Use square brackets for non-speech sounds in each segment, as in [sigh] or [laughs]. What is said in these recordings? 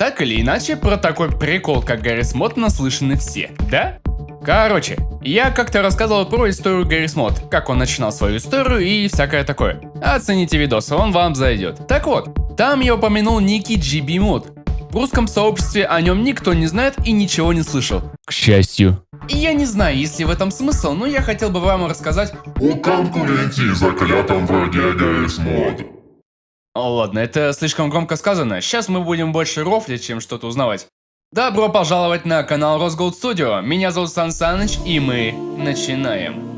Так или иначе, про такой прикол, как Гаррис Мод, наслышаны все, да? Короче, я как-то рассказывал про историю Гаррис Мод, как он начинал свою историю и всякое такое. Оцените видос, он вам зайдет. Так вот, там я упомянул некий GB Mod. В русском сообществе о нем никто не знает и ничего не слышал. К счастью. И я не знаю, есть ли в этом смысл, но я хотел бы вам рассказать о конкуренте заклятом враге Гаррис Мод. О, ладно, это слишком громко сказано. Сейчас мы будем больше рофлить, чем что-то узнавать. Добро пожаловать на канал Росголд Студио. Меня зовут Сан Саныч, и мы начинаем.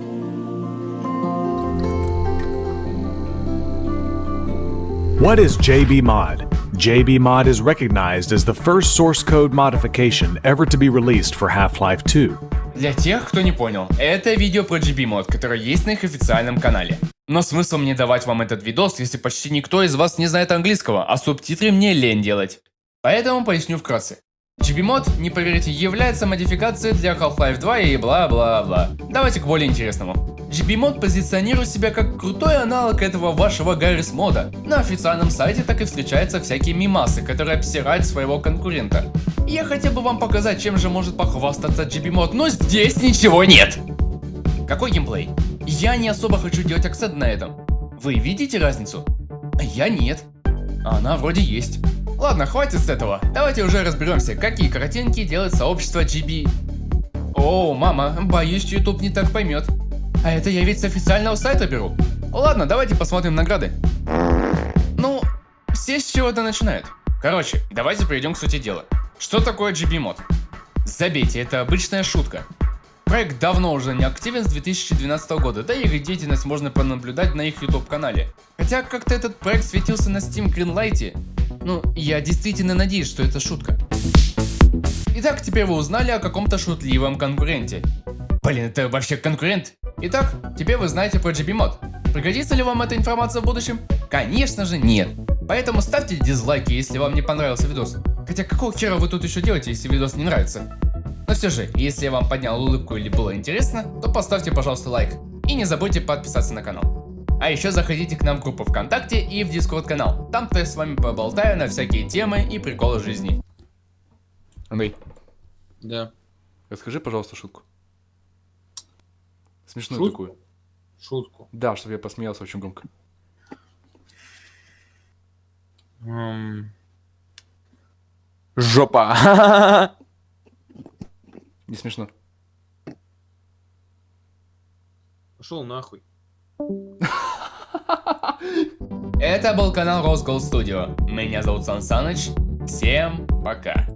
What is JB Mod? JB Mod is recognized as the first source code modification ever to be released for Half-Life 2. Для тех, кто не понял, это видео про GB Mod, которое есть на их официальном канале. Но смысл мне давать вам этот видос, если почти никто из вас не знает английского, а субтитры мне лень делать. Поэтому поясню вкратце. GB-мод, не поверите, является модификацией для Half-Life 2 и бла-бла-бла. Давайте к более интересному. GB-мод позиционирует себя как крутой аналог этого вашего Гаррис мода. На официальном сайте так и встречаются всякие мимасы, которые обсирают своего конкурента. Я хотел бы вам показать, чем же может похвастаться GB-мод, но здесь ничего нет! Какой геймплей? Я не особо хочу делать акцент на этом. Вы видите разницу? Я нет. Она вроде есть. Ладно, хватит с этого. Давайте уже разберемся, какие картинки делает сообщество GB. О, мама, боюсь, YouTube не так поймет. А это я ведь с официального сайта беру. Ладно, давайте посмотрим награды. Ну, все с чего-то начинают. Короче, давайте перейдем к сути дела. Что такое GB мод? Забейте, это обычная шутка. Проект давно уже не активен с 2012 года, да и их деятельность можно пронаблюдать на их YouTube канале. Хотя как-то этот проект светился на Steam Greenlight, ну, я действительно надеюсь, что это шутка. Итак, теперь вы узнали о каком-то шутливом конкуренте. Блин, это вообще конкурент? Итак, теперь вы знаете про GB мод. Пригодится ли вам эта информация в будущем? Конечно же нет. Поэтому ставьте дизлайки, если вам не понравился видос. Хотя какого хера вы тут еще делаете, если видос не нравится? Но все же, если я вам поднял улыбку или было интересно, то поставьте пожалуйста лайк. И не забудьте подписаться на канал. А еще заходите к нам в группу ВКонтакте и в Дискорд канал. Там-то я с вами поболтаю на всякие темы и приколы жизни. Андрей. Да. Расскажи, пожалуйста, шутку. Смешную шутку? такую. Шутку. Да, чтобы я посмеялся очень громко. Жопа. [laughs] Не смешно. Пошел нахуй. Это был канал Rose Gold Studio. Меня зовут Сан Саныч. Всем пока.